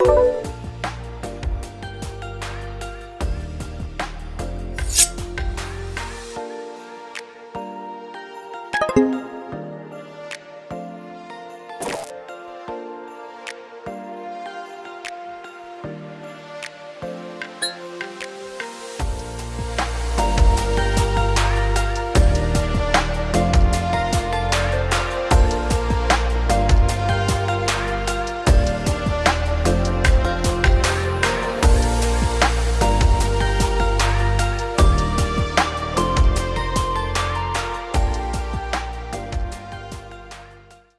you